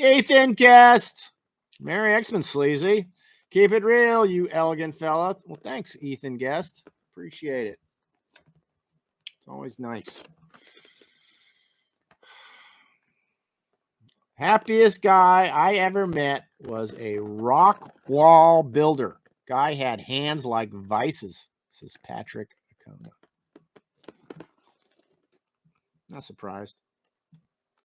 Ethan Guest. Mary X-Men Sleazy. Keep it real, you elegant fella. Well, thanks, Ethan Guest. Appreciate it. It's always nice. Happiest guy I ever met was a rock wall builder. Guy had hands like vices, says Patrick Acona. Not surprised.